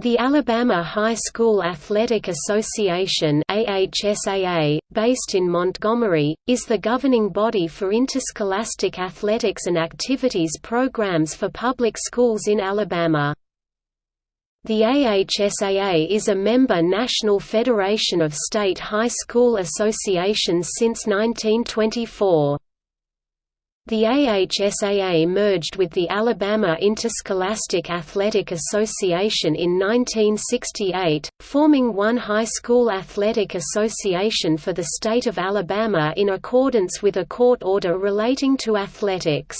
The Alabama High School Athletic Association AHSAA, based in Montgomery, is the governing body for interscholastic athletics and activities programs for public schools in Alabama. The AHSAA is a member national federation of state high school associations since 1924. The AHSAA merged with the Alabama Interscholastic Athletic Association in 1968, forming one high school athletic association for the state of Alabama in accordance with a court order relating to athletics.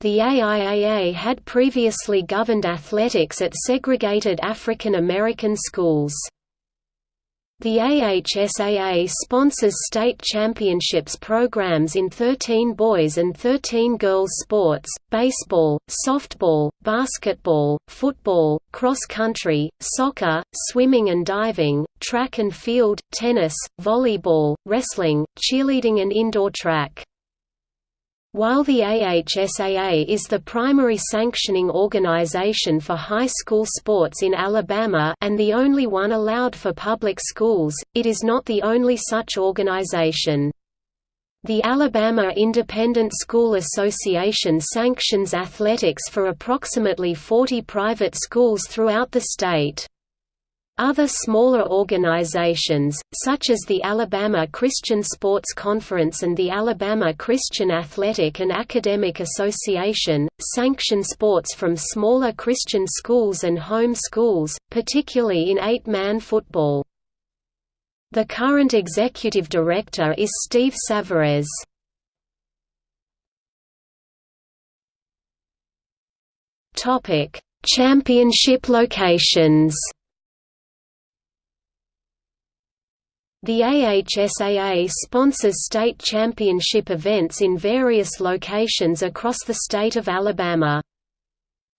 The AIAA had previously governed athletics at segregated African American schools. The AHSAA sponsors state championships programs in 13 boys and 13 girls sports, baseball, softball, basketball, football, cross country, soccer, swimming and diving, track and field, tennis, volleyball, wrestling, cheerleading and indoor track. While the AHSAA is the primary sanctioning organization for high school sports in Alabama and the only one allowed for public schools, it is not the only such organization. The Alabama Independent School Association sanctions athletics for approximately 40 private schools throughout the state. Other smaller organizations, such as the Alabama Christian Sports Conference and the Alabama Christian Athletic and Academic Association, sanction sports from smaller Christian schools and home schools, particularly in eight-man football. The current executive director is Steve Savarese. Championship locations The AHSAA sponsors state championship events in various locations across the state of Alabama.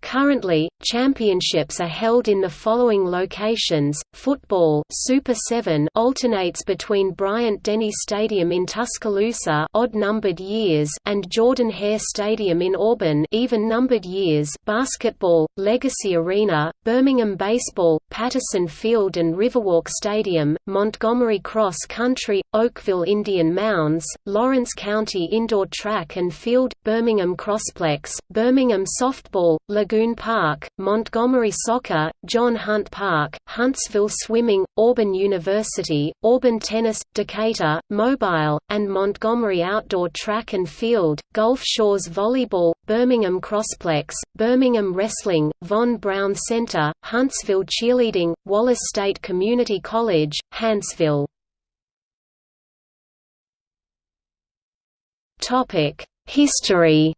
Currently, championships are held in the following locations: Football Super 7 alternates between Bryant-Denny Stadium in Tuscaloosa, odd-numbered years, and Jordan-Hare Stadium in Auburn, even-numbered years. Basketball Legacy Arena, Birmingham Baseball, Patterson Field and Riverwalk Stadium, Montgomery Cross Country, Oakville Indian Mounds, Lawrence County Indoor Track and Field, Birmingham Crossplex, Birmingham Softball, Lagoon Park, Montgomery Soccer, John Hunt Park, Huntsville Swimming, Auburn University, Auburn Tennis, Decatur, Mobile, and Montgomery Outdoor Track and Field, Gulf Shores Volleyball, Birmingham Crossplex, Birmingham Wrestling, Von Braun Center, Huntsville Cheerleading, Wallace State Community College, Huntsville. History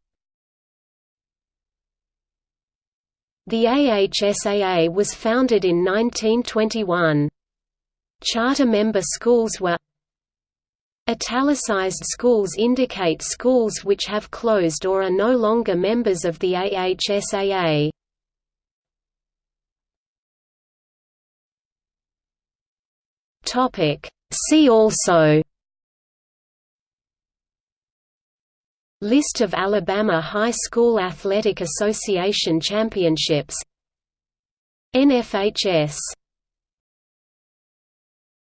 The AHSAA was founded in 1921. Charter member schools were Italicized schools indicate schools which have closed or are no longer members of the AHSAA. See also List of Alabama High School Athletic Association championships. NFHS